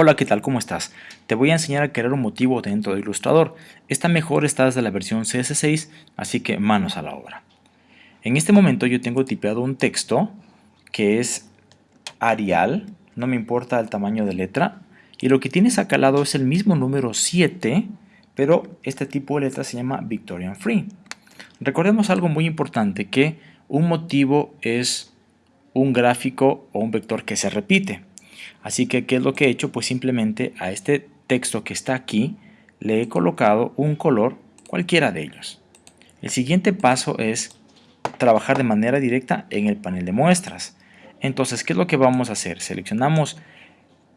Hola, ¿qué tal? ¿Cómo estás? Te voy a enseñar a crear un motivo dentro de Illustrator. Esta mejor está desde la versión CS6, así que manos a la obra. En este momento yo tengo tipeado un texto que es Arial, no me importa el tamaño de letra, y lo que tienes acá al lado es el mismo número 7, pero este tipo de letra se llama Victorian Free. Recordemos algo muy importante, que un motivo es un gráfico o un vector que se repite. Así que, ¿qué es lo que he hecho? Pues simplemente a este texto que está aquí le he colocado un color cualquiera de ellos. El siguiente paso es trabajar de manera directa en el panel de muestras. Entonces, ¿qué es lo que vamos a hacer? Seleccionamos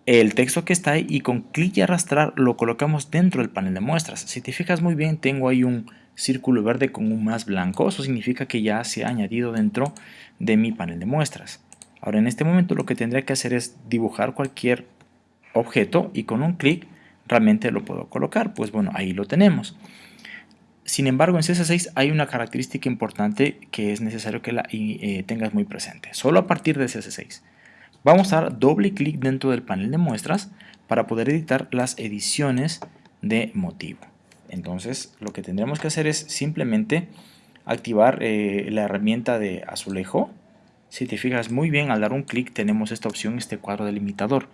el texto que está ahí y con clic y arrastrar lo colocamos dentro del panel de muestras. Si te fijas muy bien, tengo ahí un círculo verde con un más blanco. Eso significa que ya se ha añadido dentro de mi panel de muestras. Ahora en este momento lo que tendría que hacer es dibujar cualquier objeto y con un clic realmente lo puedo colocar. Pues bueno, ahí lo tenemos. Sin embargo, en CS6 hay una característica importante que es necesario que la eh, tengas muy presente. Solo a partir de CS6. Vamos a dar doble clic dentro del panel de muestras para poder editar las ediciones de motivo. Entonces, lo que tendremos que hacer es simplemente activar eh, la herramienta de azulejo si te fijas muy bien, al dar un clic tenemos esta opción, este cuadro delimitador.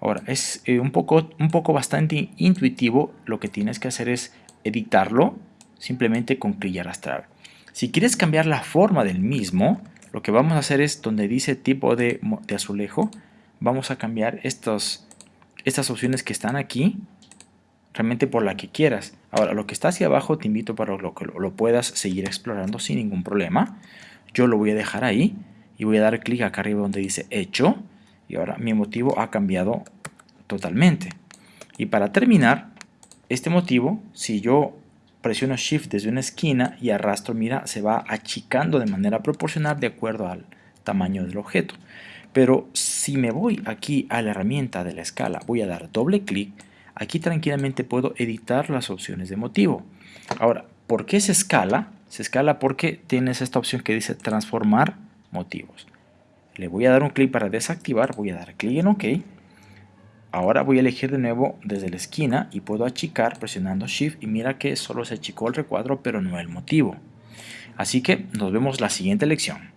Ahora, es eh, un, poco, un poco bastante intuitivo. Lo que tienes que hacer es editarlo simplemente con clic y arrastrar. Si quieres cambiar la forma del mismo, lo que vamos a hacer es donde dice tipo de, azulejo, vamos a cambiar estas opciones que están aquí realmente por la que quieras. Ahora, lo que está hacia abajo te invito para que lo puedas seguir explorando sin ningún problema. Yo lo voy a dejar ahí y voy a dar clic acá arriba donde dice hecho y ahora mi motivo ha cambiado totalmente. Y para terminar este motivo si yo presiono shift desde una esquina y arrastro mira se va achicando de manera proporcional de acuerdo al tamaño del objeto. Pero si me voy aquí a la herramienta de la escala voy a dar doble clic aquí tranquilamente puedo editar las opciones de motivo. Ahora ¿por qué se escala? se escala porque tienes esta opción que dice transformar motivos. Le voy a dar un clic para desactivar, voy a dar clic en OK. Ahora voy a elegir de nuevo desde la esquina y puedo achicar presionando Shift y mira que solo se achicó el recuadro pero no el motivo. Así que nos vemos la siguiente lección.